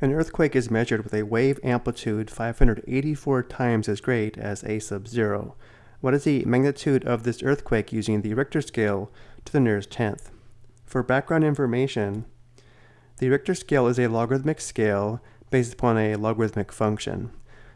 An earthquake is measured with a wave amplitude 584 times as great as a sub 0. What is the magnitude of this earthquake using the Richter scale to the nearest tenth? For background information, the Richter scale is a logarithmic scale based upon a logarithmic function.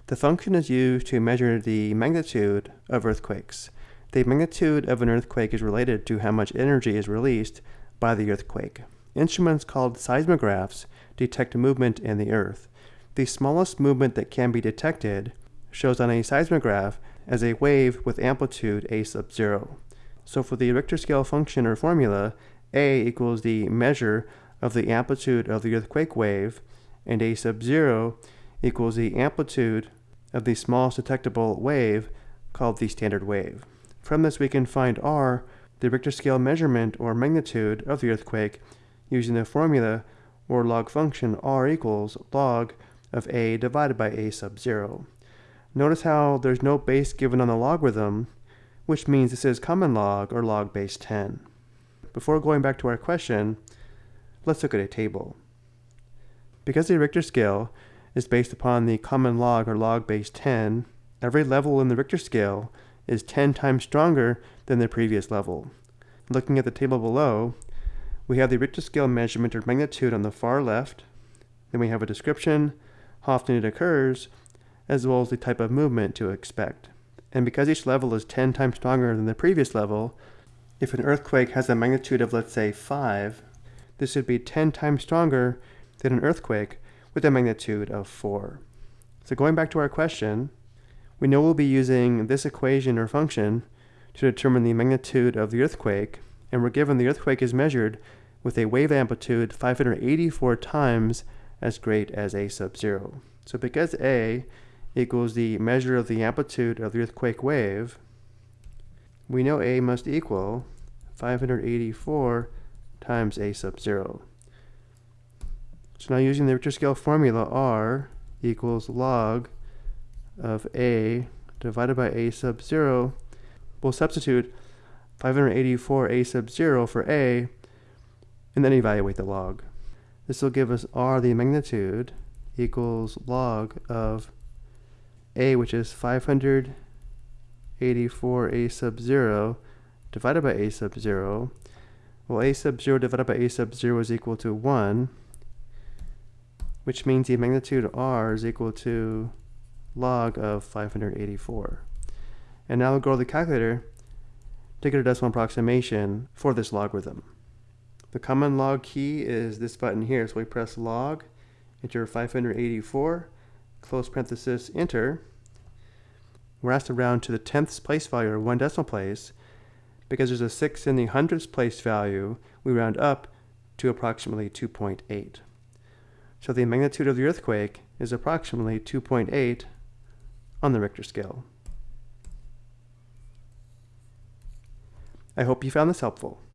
The function is used to measure the magnitude of earthquakes. The magnitude of an earthquake is related to how much energy is released by the earthquake. Instruments called seismographs detect movement in the earth. The smallest movement that can be detected shows on a seismograph as a wave with amplitude a sub 0. So for the Richter scale function or formula, a equals the measure of the amplitude of the earthquake wave, and a sub 0 equals the amplitude of the smallest detectable wave called the standard wave. From this we can find r, the Richter scale measurement or magnitude of the earthquake, using the formula or log function r equals log of a divided by a sub 0. Notice how there's no base given on the logarithm, which means this is common log or log base 10. Before going back to our question, let's look at a table. Because the Richter scale is based upon the common log or log base 10, every level in the Richter scale is 10 times stronger than the previous level. Looking at the table below, we have the Richter scale measurement or magnitude on the far left. Then we have a description, how often it occurs, as well as the type of movement to expect. And because each level is 10 times stronger than the previous level, if an earthquake has a magnitude of let's say 5, this would be 10 times stronger than an earthquake with a magnitude of 4. So going back to our question, we know we'll be using this equation or function to determine the magnitude of the earthquake and we're given the earthquake is measured with a wave amplitude 584 times as great as a sub 0. So because a equals the measure of the amplitude of the earthquake wave, we know a must equal 584 times a sub 0. So now using the Richter scale formula, r equals log of a divided by a sub 0, we'll substitute 584 a sub 0 for a, and then evaluate the log. This will give us r, the magnitude, equals log of a, which is 584 a sub 0, divided by a sub 0. Well, a sub 0 divided by a sub 0 is equal to 1, which means the magnitude r is equal to log of 584. And now we'll go to the calculator to get a decimal approximation for this logarithm. The common log key is this button here, so we press log, enter 584, close parenthesis, enter. We're asked to round to the tenths place value, or one decimal place. Because there's a 6 in the hundredths place value, we round up to approximately 2.8. So the magnitude of the earthquake is approximately 2.8 on the Richter scale. I hope you found this helpful.